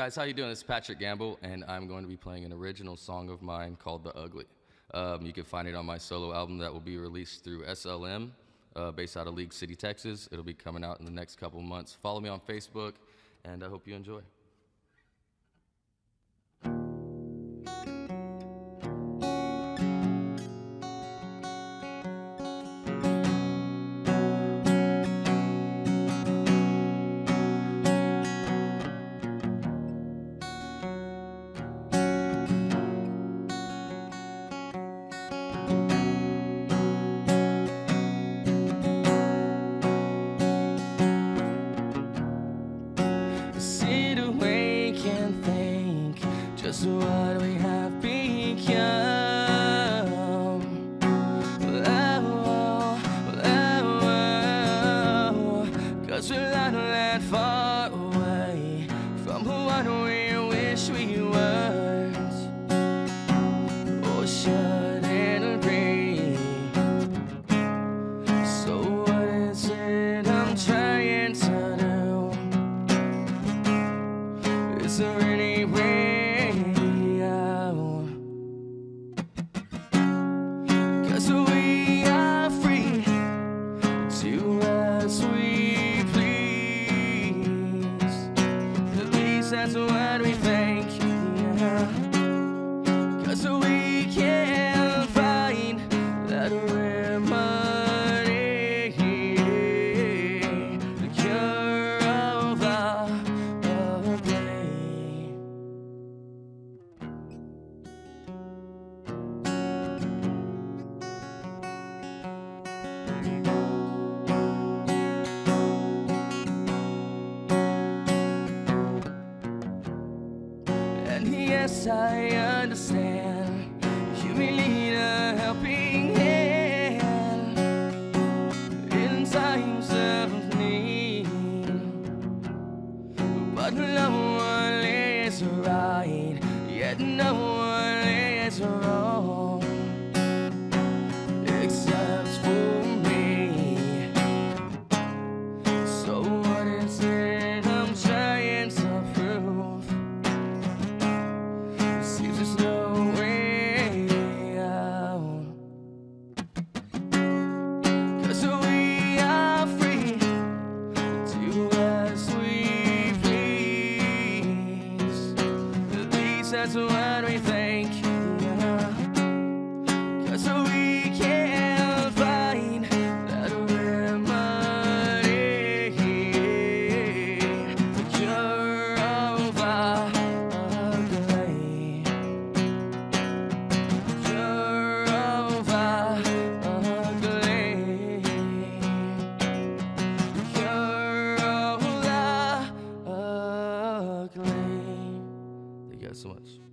guys, how you doing? It's Patrick Gamble, and I'm going to be playing an original song of mine called "The Ugly." Um, you can find it on my solo album that will be released through SLM, uh, based out of League City, Texas. It'll be coming out in the next couple months. Follow me on Facebook, and I hope you enjoy. And think just what we have become. Oh, oh, oh, Cause we're not that far away from what we wish we weren't. Oh, or to as we please. At least that's what And yes, I understand you may need a helping hand in times of need. But no one is right, yet no one is wrong. that's what we think. You guys so much.